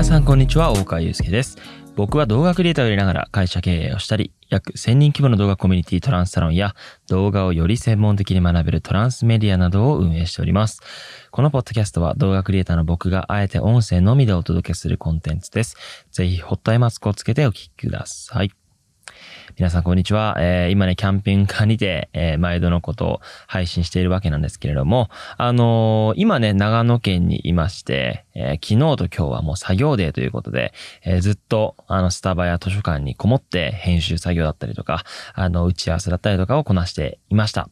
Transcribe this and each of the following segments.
皆さんこんにちは大川祐介です。僕は動画クリエイターをやりながら会社経営をしたり約1000人規模の動画コミュニティトランスサロンや動画をより専門的に学べるトランスメディアなどを運営しております。このポッドキャストは動画クリエイターの僕があえて音声のみでお届けするコンテンツです。ぜひホットアイマスクをつけてお聴きください。皆さんこんにちは。えー、今ね、キャンピングカーにて、えー、毎度のことを配信しているわけなんですけれども、あのー、今ね、長野県にいまして、え、昨日と今日はもう作業デーということで、え、ずっと、あの、スタバや図書館にこもって編集作業だったりとか、あの、打ち合わせだったりとかをこなしていました。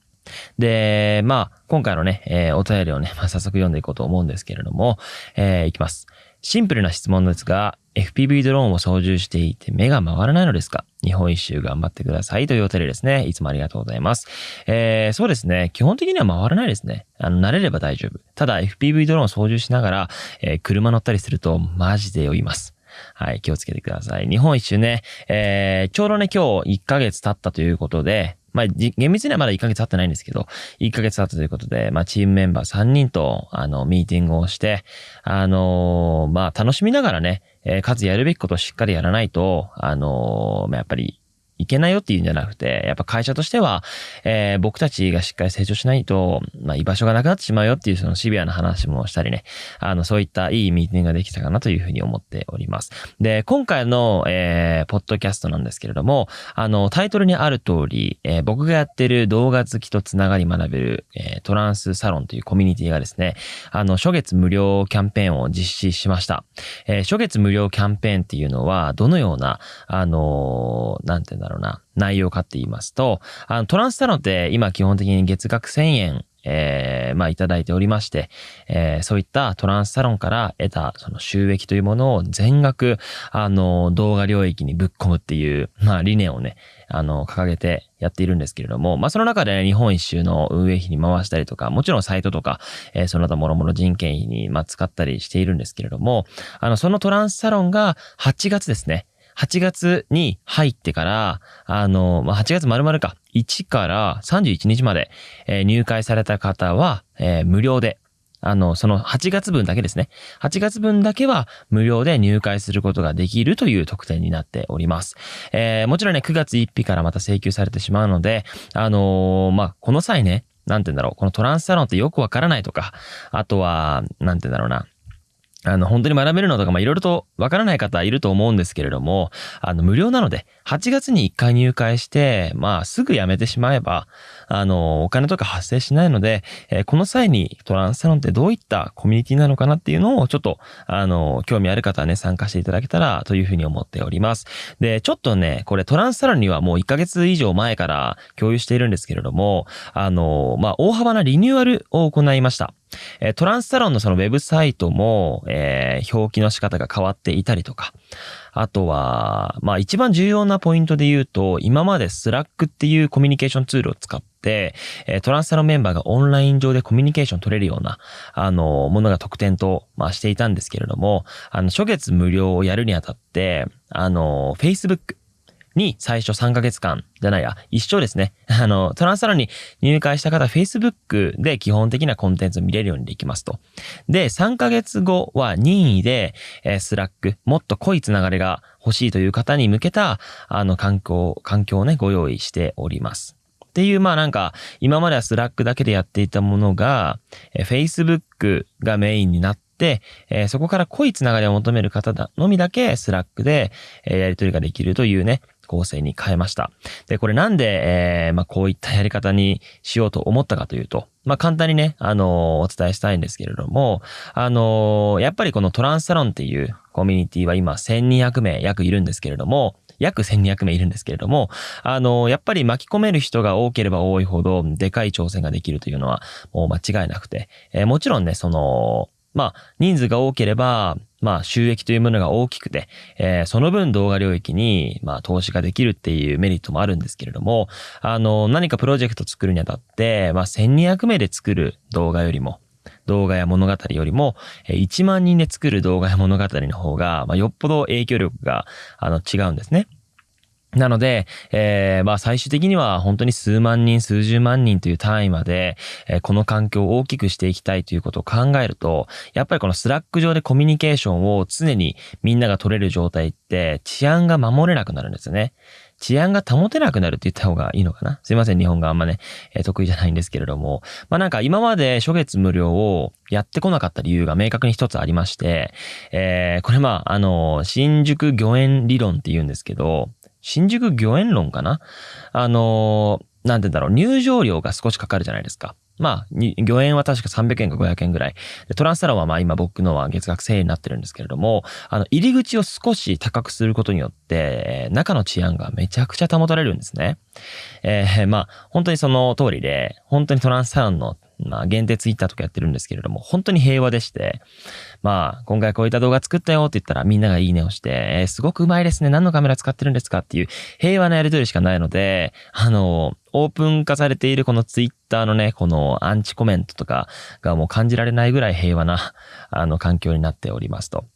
で、まあ、今回のね、え、お便りをね、まあ、早速読んでいこうと思うんですけれども、えー、いきます。シンプルな質問ですが、FPV ドローンを操縦していて目が回らないのですか？日本一周頑張ってくださいというお便りですね。いつもありがとうございます。えー、そうですね。基本的には回らないですね。あの、慣れれば大丈夫。ただ FPV ドローンを操縦しながら、えー、車乗ったりするとマジで酔います。はい、気をつけてください。日本一周ね、えー、ちょうどね、今日1ヶ月経ったということで、まあ、厳密にはまだ1ヶ月経ってないんですけど、1ヶ月経ったということで、まあ、チームメンバー3人と、あの、ミーティングをして、あのー、まあ、楽しみながらね、えー、かつやるべきことをしっかりやらないと、あのー、まあ、やっぱり、いけないよっていうんじゃなくて、やっぱ会社としては、えー、僕たちがしっかり成長しないと、まあ、居場所がなくなってしまうよっていうそのシビアな話もしたりね、あの、そういったいいミーティングができたかなというふうに思っております。で、今回の、えー、ポッドキャストなんですけれども、あの、タイトルにある通り、えー、僕がやってる動画好きとつながり学べる、えー、トランスサロンというコミュニティがですね、あの、初月無料キャンペーンを実施しました。えー、初月無料キャンペーンっていうのは、どのような、あのー、なんて言うんだろうな、内容かって言いますと、あの、トランスサロンって今基本的に月額1000円えー、まあいただいておりまして、えー、そういったトランスサロンから得たその収益というものを全額、あの、動画領域にぶっ込むっていう、まあ理念をね、あの、掲げてやっているんですけれども、まあその中で、ね、日本一周の運営費に回したりとか、もちろんサイトとか、えー、その他もろもろ人件費に、まあ使ったりしているんですけれども、あの、そのトランスサロンが8月ですね、8月に入ってから、あの、まあ、8月丸々か、1から31日まで、えー、入会された方は、えー、無料で、あの、その8月分だけですね。8月分だけは無料で入会することができるという特典になっております。えー、もちろんね、9月1日からまた請求されてしまうので、あの、まあ、この際ね、なんて言うんだろう、このトランスサロンってよくわからないとか、あとは、なんて言うんだろうな、あの、本当に学べるのとか、ま、いろいろとわからない方いると思うんですけれども、あの、無料なので、8月に1回入会して、まあ、すぐ辞めてしまえば、あの、お金とか発生しないので、えー、この際にトランスサロンってどういったコミュニティなのかなっていうのを、ちょっと、あの、興味ある方はね、参加していただけたらというふうに思っております。で、ちょっとね、これトランスサロンにはもう1ヶ月以上前から共有しているんですけれども、あの、まあ、大幅なリニューアルを行いました。トランスサロンのそのウェブサイトも、えー、表記の仕方が変わっていたりとか、あとは、まあ一番重要なポイントで言うと、今までスラックっていうコミュニケーションツールを使って、えトランスサロンのメンバーがオンライン上でコミュニケーション取れるような、あの、ものが特典と、まあしていたんですけれども、あの、初月無料をやるにあたって、あの、Facebook、に最初3ヶ月間じゃないや、一緒ですね。あの、トランスサロンに入会した方、Facebook で基本的なコンテンツを見れるようにできますと。で、3ヶ月後は任意で、えー、スラック、もっと濃いつながりが欲しいという方に向けた、あの、環境、環境をね、ご用意しております。っていう、まあなんか、今まではスラックだけでやっていたものが、え Facebook がメインになって、えー、そこから濃いつながりを求める方のみだけスラックで、えー、やり取りができるというね、構成に変えました。で、これなんで、えー、まあ、こういったやり方にしようと思ったかというと、まあ、簡単にね、あのー、お伝えしたいんですけれども、あのー、やっぱりこのトランスサロンっていうコミュニティは今1200名約いるんですけれども、約1200名いるんですけれども、あの、やっぱり巻き込める人が多ければ多いほど、でかい挑戦ができるというのは、もう間違いなくて、えー、もちろんね、その、まあ、人数が多ければ、まあ、収益というものが大きくて、えー、その分動画領域に、まあ、投資ができるっていうメリットもあるんですけれども、あの、何かプロジェクト作るにあたって、まあ、1200名で作る動画よりも、動画や物語よりも、1万人で作る動画や物語の方が、まあ、よっぽど影響力が、あの、違うんですね。なので、えー、まあ最終的には本当に数万人、数十万人という単位まで、えー、この環境を大きくしていきたいということを考えると、やっぱりこのスラック上でコミュニケーションを常にみんなが取れる状態って治安が守れなくなるんですよね。治安が保てなくなるって言った方がいいのかな？すいません、日本語があんまね、えー、得意じゃないんですけれども。まあなんか今まで初月無料をやってこなかった理由が明確に一つありまして、えー、これまあ、あの、新宿御苑理論って言うんですけど、新宿御苑論かな？あのー、なんて言うんだろう、入場料が少しかかるじゃないですか。まあ、御苑は確か300円か500円ぐらい。トランスサロンはまあ今僕のは月額1000円になってるんですけれども、あの、入り口を少し高くすることによって、中の治安がめちゃくちゃ保たれるんですね。えー、まあ、本当にその通りで、本当にトランスサロンのまあ、限定ツイッターとかやってるんですけれども、本当に平和でして、まあ、今回こういった動画作ったよって言ったらみんながいいねをして、えー、すごくうまいですね。何のカメラ使ってるんですかっていう平和なやりとりしかないので、あの、オープン化されているこのツイッターのね、このアンチコメントとかがもう感じられないぐらい平和な、あの、環境になっておりますと。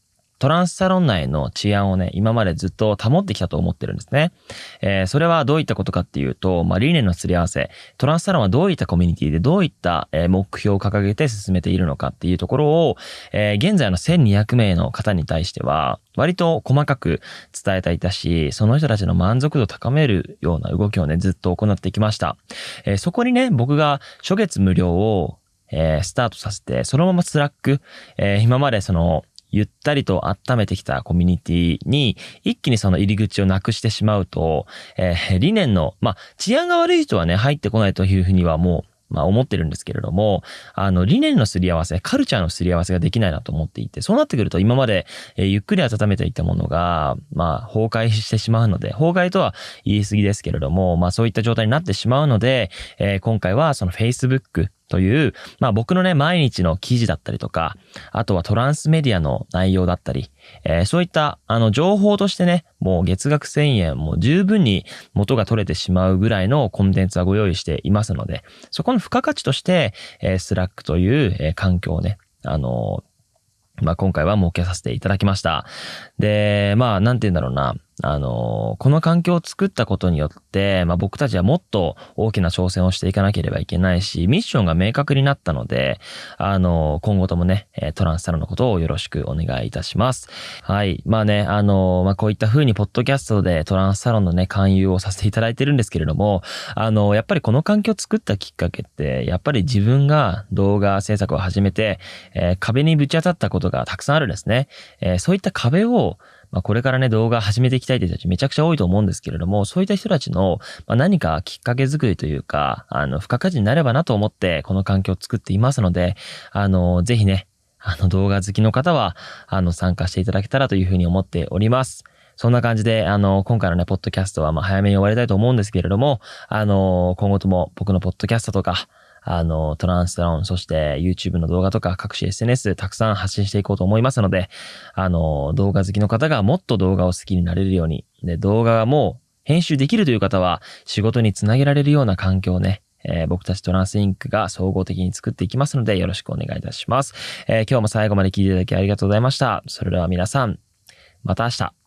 トランスサロン内の治安をね、今までずっと保ってきたと思ってるんですね。えー、それはどういったことかっていうと、まあ、理念のすり合わせ、トランスサロンはどういったコミュニティでどういった、目標を掲げて進めているのかっていうところを、えー、現在の1200名の方に対しては、割と細かく伝えていたし、その人たちの満足度を高めるような動きをね、ずっと行ってきました。えー、そこにね、僕が初月無料をえー、スタートさせて、そのままスラック、えー、今までその、ゆったりと温めてきたコミュニティに一気にその入り口をなくしてしまうと、えー、理念の、まあ、治安が悪い人はね、入ってこないというふうにはもうまあ思ってるんですけれども、あの理念のすり合わせ、カルチャーのすり合わせができないなと思っていて、そうなってくると今まで、え、ゆっくり温めていたものが、まあ崩壊してしまうので、崩壊とは言い過ぎですけれども、まあそういった状態になってしまうので、えー、今回はその Facebook、という、まあ僕のね、毎日の記事だったりとか、あとはトランスメディアの内容だったり、えー、そういった、あの、情報としてね、もう月額1000円、もう十分に元が取れてしまうぐらいのコンテンツはご用意していますので、そこの付加価値として、えー、スラックという、えー、環境をね、あのまあ、今回は設けさせていただきました。で、まあ、なんて言うんだろうな。あの、この環境を作ったことによって、まあ、僕たちはもっと大きな挑戦をしていかなければいけないし、ミッションが明確になったので、あの、今後ともね、トランスサロンのことをよろしくお願いいたします。はい。まあね、あの、まあ、こういった風にポッドキャストでトランスサロンのね、勧誘をさせていただいてるんですけれども、あの、やっぱりこの環境を作ったきっかけって、やっぱり自分が動画制作を始めて、えー、壁にぶち当たったことがたくさんあるんですね。えー、そういった壁を、まあ、これからね、動画始めていきたいという人たちめちゃくちゃ多いと思うんですけれども、そういった人たちの、まあ、何かきっかけ作りというか、あの、付加価値になればなと思って、この環境を作っていますので、あの、ぜひね、あの、動画好きの方は、あの、参加していただけたらというふうに思っております。そんな感じで、あの、今回のね、ポッドキャストは、まあ、早めに終わりたいと思うんですけれども、あの、今後とも僕のポッドキャストとか、あの、トランスロン、そして YouTube の動画とか各種 SNS たくさん発信していこうと思いますので、あの、動画好きの方がもっと動画を好きになれるように、で、動画がもう編集できるという方は仕事につなげられるような環境をね、えー、僕たちトランスインクが総合的に作っていきますのでよろしくお願いいたします。えー、今日も最後まで聞いていただきありがとうございました。それでは皆さん、また明日。